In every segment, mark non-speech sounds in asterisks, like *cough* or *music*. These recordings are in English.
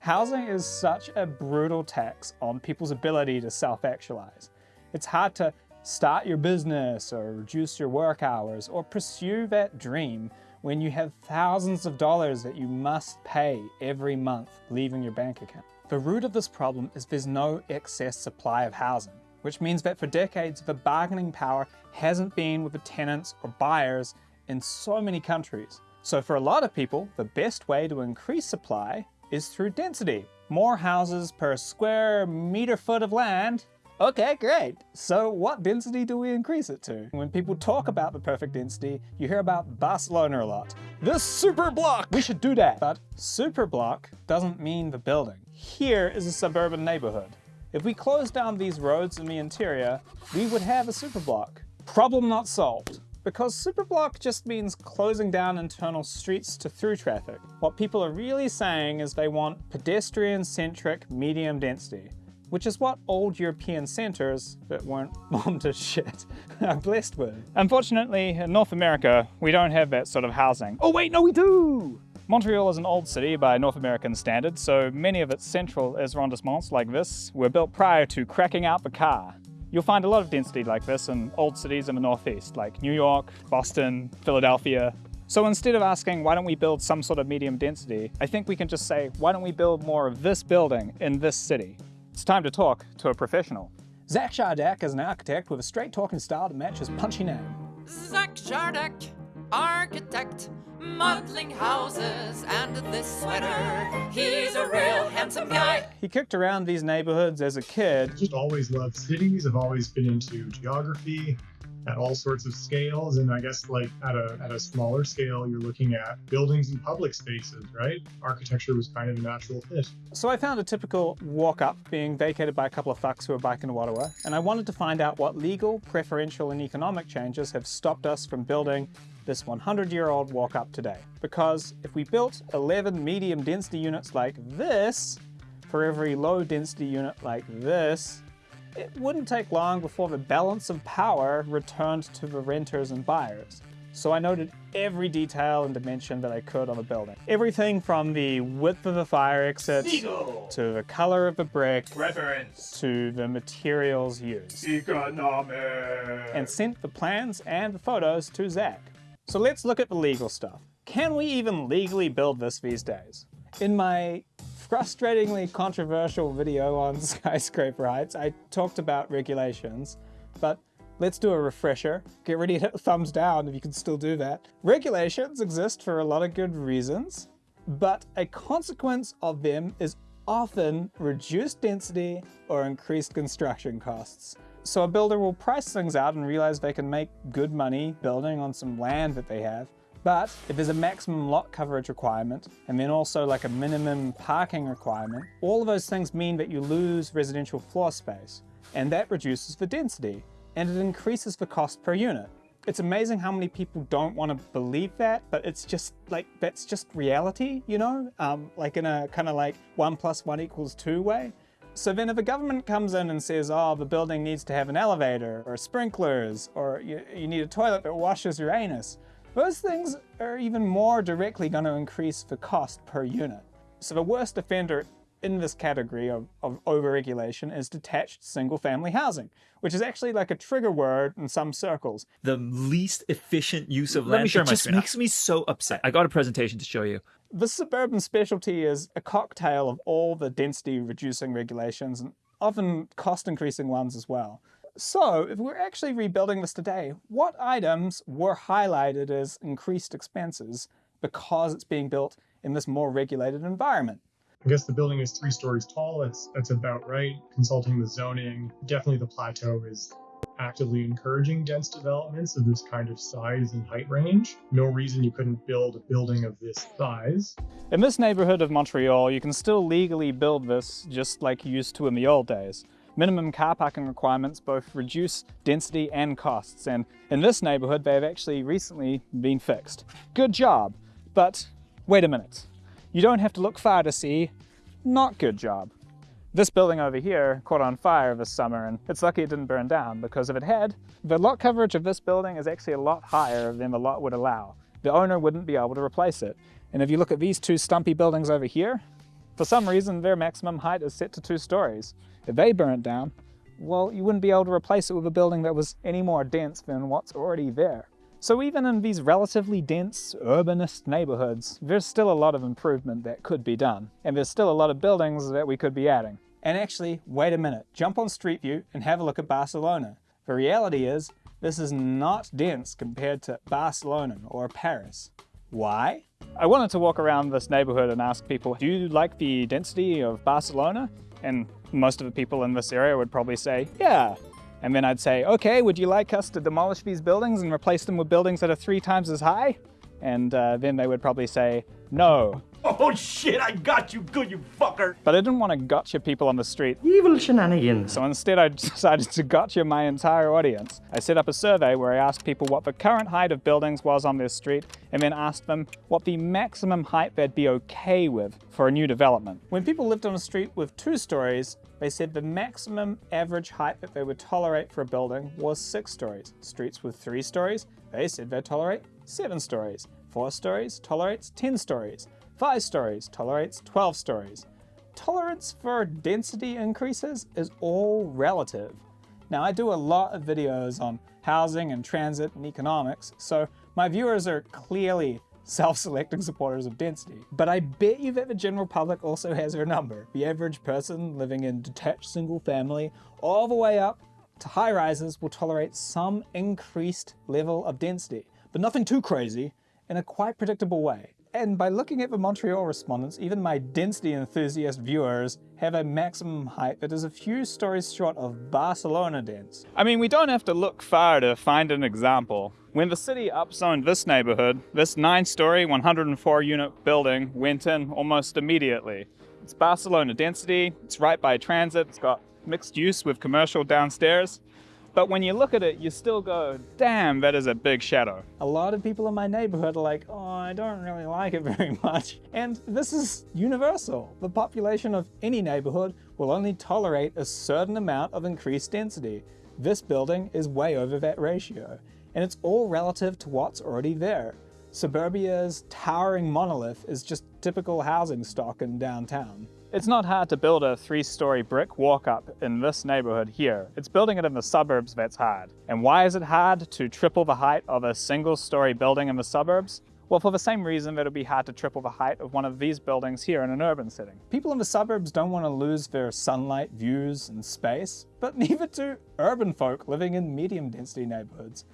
Housing is such a brutal tax on people's ability to self-actualize. It's hard to start your business or reduce your work hours or pursue that dream when you have thousands of dollars that you must pay every month leaving your bank account. The root of this problem is there's no excess supply of housing, which means that for decades the bargaining power hasn't been with the tenants or buyers in so many countries. So for a lot of people, the best way to increase supply is through density. More houses per square meter foot of land Okay, great. So what density do we increase it to? When people talk about the perfect density, you hear about Barcelona a lot. This super block, we should do that. But super block doesn't mean the building. Here is a suburban neighborhood. If we close down these roads in the interior, we would have a super block. Problem not solved. Because superblock just means closing down internal streets to through traffic. What people are really saying is they want pedestrian-centric medium density which is what old European centres that weren't *laughs* bombed to shit *laughs* are blessed with. Unfortunately, in North America, we don't have that sort of housing. Oh wait, no we do! Montreal is an old city by North American standards, so many of its central arrondissements like this were built prior to cracking out the car. You'll find a lot of density like this in old cities in the Northeast, like New York, Boston, Philadelphia. So instead of asking, why don't we build some sort of medium density, I think we can just say, why don't we build more of this building in this city? It's time to talk to a professional. Zach Shardak is an architect with a straight talking style to match his punchy name. Zach Shardak, architect, modeling houses and this sweater. He's a real handsome guy. He kicked around these neighborhoods as a kid. Just always loved cities. I've always been into geography at all sorts of scales. And I guess like at a, at a smaller scale, you're looking at buildings and public spaces, right? Architecture was kind of a natural fit. So I found a typical walk up being vacated by a couple of fucks who are biking to Ottawa. And I wanted to find out what legal, preferential and economic changes have stopped us from building this 100 year old walk up today. Because if we built 11 medium density units like this, for every low density unit like this, it wouldn't take long before the balance of power returned to the renters and buyers. So I noted every detail and dimension that I could on the building. Everything from the width of the fire exit, Legal. to the color of the brick, Reference. to the materials used. Economic. And sent the plans and the photos to Zach. So let's look at the legal stuff. Can we even legally build this these days? In my frustratingly controversial video on *laughs* skyscraper heights, I talked about regulations, but let's do a refresher. Get ready to hit *laughs* thumbs down if you can still do that. Regulations exist for a lot of good reasons, but a consequence of them is often reduced density or increased construction costs. So a builder will price things out and realize they can make good money building on some land that they have, but if there's a maximum lot coverage requirement, and then also like a minimum parking requirement, all of those things mean that you lose residential floor space, and that reduces the density, and it increases the cost per unit. It's amazing how many people don't want to believe that, but it's just like, that's just reality, you know? Um, like in a kind of like one plus one equals two way. So then if a government comes in and says, oh, the building needs to have an elevator or sprinklers, or you, you need a toilet that washes your anus, those things are even more directly going to increase the cost per unit. So the worst offender in this category of, of overregulation is detached single-family housing, which is actually like a trigger word in some circles. the least efficient use of Let land. me share it my just screen now. makes me so upset. I got a presentation to show you. The suburban specialty is a cocktail of all the density reducing regulations and often cost increasing ones as well. So if we're actually rebuilding this today, what items were highlighted as increased expenses because it's being built in this more regulated environment? I guess the building is three stories tall. That's that's about right. Consulting the zoning, definitely the plateau is actively encouraging dense developments of this kind of size and height range. No reason you couldn't build a building of this size. In this neighborhood of Montreal, you can still legally build this just like you used to in the old days. Minimum car parking requirements both reduce density and costs, and in this neighborhood they have actually recently been fixed. Good job, but wait a minute. You don't have to look far to see not good job. This building over here caught on fire this summer and it's lucky it didn't burn down because if it had, the lot coverage of this building is actually a lot higher than the lot would allow. The owner wouldn't be able to replace it. And if you look at these two stumpy buildings over here, For some reason, their maximum height is set to two stories. If they burnt down, well, you wouldn't be able to replace it with a building that was any more dense than what's already there. So even in these relatively dense, urbanist neighborhoods, there's still a lot of improvement that could be done. And there's still a lot of buildings that we could be adding. And actually, wait a minute, jump on Street View and have a look at Barcelona. The reality is, this is not dense compared to Barcelona or Paris. Why? I wanted to walk around this neighborhood and ask people, do you like the density of Barcelona? And most of the people in this area would probably say, yeah. And then I'd say, okay, would you like us to demolish these buildings and replace them with buildings that are three times as high? And uh, then they would probably say, no. Oh shit, I got you good, you fucker! But I didn't want to gotcha people on the street. Evil shenanigans. So instead, I *laughs* decided to gotcha my entire audience. I set up a survey where I asked people what the current height of buildings was on their street and then asked them what the maximum height they'd be okay with for a new development. When people lived on a street with two stories, they said the maximum average height that they would tolerate for a building was six stories. Streets with three stories, they said they'd tolerate seven stories. Four stories tolerates 10 stories. 5 stories tolerates 12 stories. Tolerance for density increases is all relative. Now I do a lot of videos on housing and transit and economics, so my viewers are clearly self-selecting supporters of density. But I bet you that the general public also has their number. The average person living in detached single family all the way up to high rises will tolerate some increased level of density, but nothing too crazy in a quite predictable way. And by looking at the Montreal respondents, even my density enthusiast viewers have a maximum height that is a few stories short of Barcelona dense. I mean, we don't have to look far to find an example. When the city upzoned this neighborhood, this 9-story, 104-unit building went in almost immediately. It's Barcelona density, it's right by transit, it's got mixed use with commercial downstairs. But when you look at it, you still go, damn, that is a big shadow. A lot of people in my neighborhood are like, oh, I don't really *laughs* like it very much. And this is universal. The population of any neighborhood will only tolerate a certain amount of increased density. This building is way over that ratio. And it's all relative to what's already there. Suburbia's towering monolith is just typical housing stock in downtown. It's not hard to build a three-story brick walk-up in this neighborhood here. It's building it in the suburbs that's hard. And why is it hard to triple the height of a single-story building in the suburbs? Well, for the same reason that it'd be hard to triple the height of one of these buildings here in an urban setting. People in the suburbs don't want to lose their sunlight, views, and space, but *laughs* neither do urban folk living in medium density neighborhoods.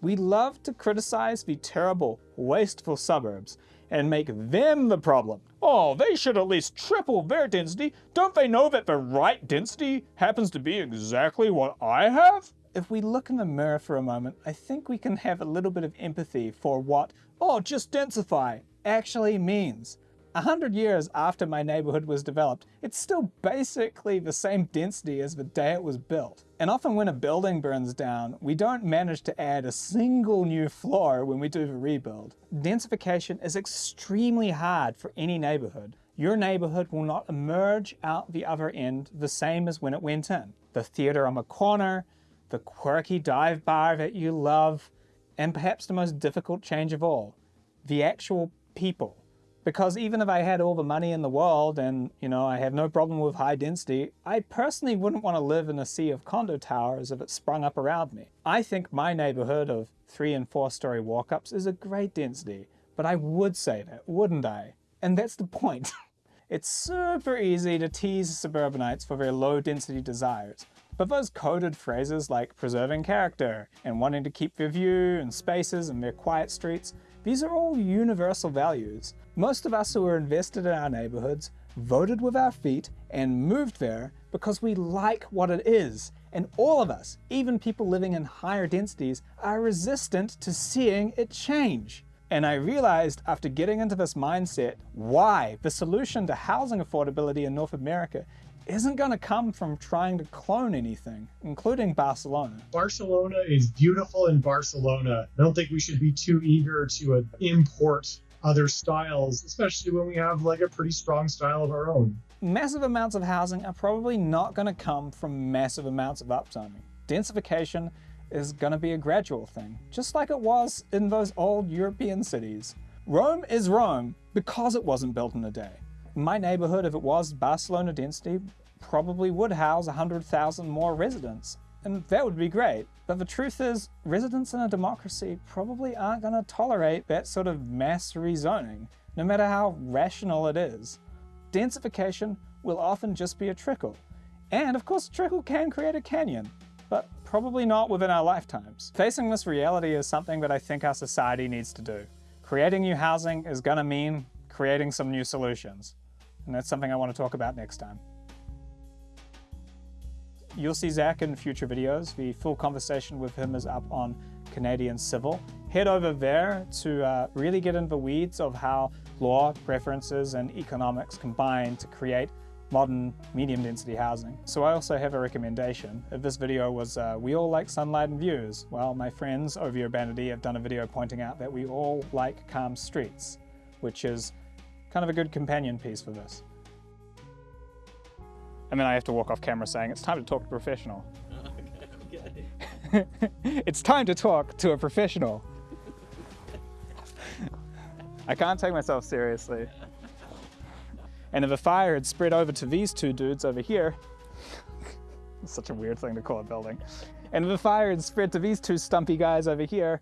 We love to criticize the terrible, wasteful suburbs and make them the problem. Oh, they should at least triple their density. Don't they know that the right density happens to be exactly what I have? If we look in the mirror for a moment, I think we can have a little bit of empathy for what, oh, just densify, actually means. A hundred years after my neighborhood was developed, it's still basically the same density as the day it was built. And often when a building burns down, we don't manage to add a single new floor when we do the rebuild. Densification is extremely hard for any neighborhood. Your neighborhood will not emerge out the other end the same as when it went in. The theater on the corner, the quirky dive bar that you love, and perhaps the most difficult change of all, the actual people. Because even if I had all the money in the world and, you know, I have no problem with high density, I personally wouldn't want to live in a sea of condo towers if it sprung up around me. I think my neighborhood of three and four story walk-ups is a great density, but I would say that, wouldn't I? And that's the point. *laughs* it's super easy to tease suburbanites for their low density desires. But those coded phrases like preserving character and wanting to keep their view and spaces and their quiet streets, these are all universal values. Most of us who are invested in our neighborhoods voted with our feet and moved there because we like what it is. And all of us, even people living in higher densities, are resistant to seeing it change. And I realized after getting into this mindset why the solution to housing affordability in North America isn't going to come from trying to clone anything, including Barcelona. Barcelona is beautiful in Barcelona. I don't think we should be too eager to uh, import other styles, especially when we have like a pretty strong style of our own. Massive amounts of housing are probably not going to come from massive amounts of upzoning. Densification is going to be a gradual thing, just like it was in those old European cities. Rome is Rome because it wasn't built in a day. My neighborhood, if it was Barcelona density, probably would house 100,000 more residents. And that would be great. But the truth is, residents in a democracy probably aren't going to tolerate that sort of mass rezoning, no matter how rational it is. Densification will often just be a trickle. And of course, a trickle can create a canyon, but probably not within our lifetimes. Facing this reality is something that I think our society needs to do. Creating new housing is going to mean creating some new solutions. And that's something I want to talk about next time. You'll see Zach in future videos. The full conversation with him is up on Canadian Civil. Head over there to uh, really get into the weeds of how law, preferences, and economics combine to create modern medium density housing. So I also have a recommendation. If this video was uh, we all like sunlight and views, well my friends over Urbanity have done a video pointing out that we all like calm streets, which is kind of a good companion piece for this. And then I have to walk off camera saying it's time to talk to a professional. *laughs* it's time to talk to a professional. *laughs* I can't take myself seriously. And if a fire had spread over to these two dudes over here, *laughs* such a weird thing to call a building. And if the fire had spread to these two stumpy guys over here,